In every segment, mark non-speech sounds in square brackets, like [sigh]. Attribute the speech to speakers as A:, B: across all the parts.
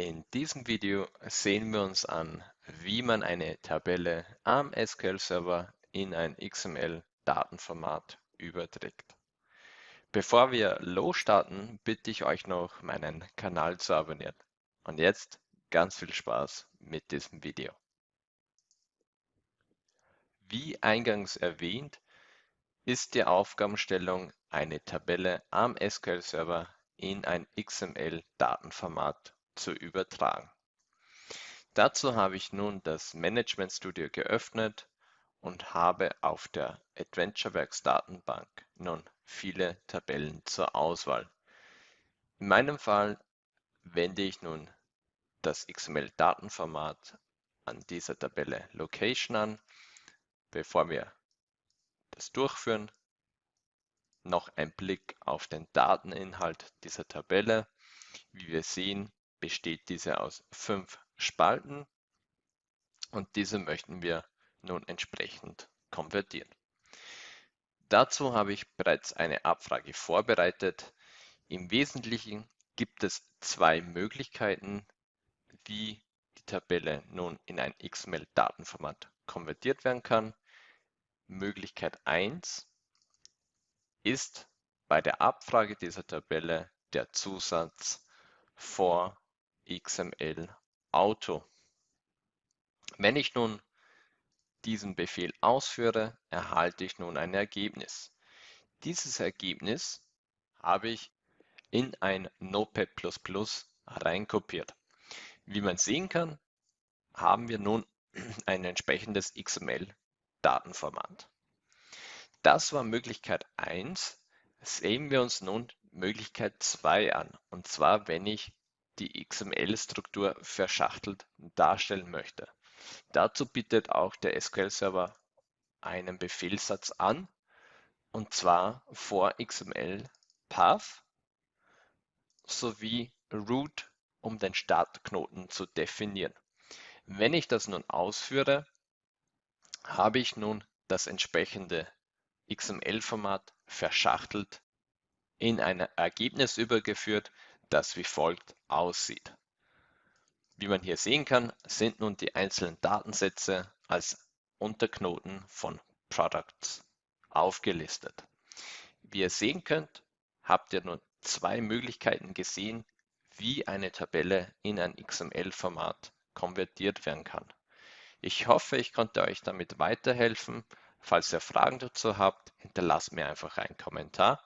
A: In diesem Video sehen wir uns an, wie man eine Tabelle am SQL-Server in ein XML-Datenformat überträgt. Bevor wir losstarten, bitte ich euch noch, meinen Kanal zu abonnieren. Und jetzt ganz viel Spaß mit diesem Video. Wie eingangs erwähnt, ist die Aufgabenstellung, eine Tabelle am SQL-Server in ein XML-Datenformat zu übertragen. Dazu habe ich nun das Management Studio geöffnet und habe auf der AdventureWorks Datenbank nun viele Tabellen zur Auswahl. In meinem Fall wende ich nun das XML-Datenformat an dieser Tabelle Location an. Bevor wir das durchführen, noch ein Blick auf den Dateninhalt dieser Tabelle. Wie wir sehen, besteht diese aus fünf Spalten und diese möchten wir nun entsprechend konvertieren. Dazu habe ich bereits eine Abfrage vorbereitet. Im Wesentlichen gibt es zwei Möglichkeiten, wie die Tabelle nun in ein XML-Datenformat konvertiert werden kann. Möglichkeit 1 ist bei der Abfrage dieser Tabelle der Zusatz for XML Auto. Wenn ich nun diesen Befehl ausführe, erhalte ich nun ein Ergebnis. Dieses Ergebnis habe ich in ein Notepad++ reinkopiert. Wie man sehen kann, haben wir nun [clears throat] ein entsprechendes XML-Datenformat. Das war Möglichkeit 1. Sehen wir uns nun Möglichkeit 2 an. Und zwar, wenn ich die XML-Struktur verschachtelt darstellen möchte. Dazu bietet auch der SQL-Server einen Befehlssatz an, und zwar for XML Path sowie root, um den Startknoten zu definieren. Wenn ich das nun ausführe, habe ich nun das entsprechende XML-Format verschachtelt in ein Ergebnis übergeführt, das wie folgt aussieht. Wie man hier sehen kann, sind nun die einzelnen Datensätze als Unterknoten von Products aufgelistet. Wie ihr sehen könnt, habt ihr nun zwei Möglichkeiten gesehen, wie eine Tabelle in ein XML-Format konvertiert werden kann. Ich hoffe, ich konnte euch damit weiterhelfen. Falls ihr Fragen dazu habt, hinterlasst mir einfach einen Kommentar.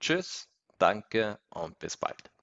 A: Tschüss, danke und bis bald.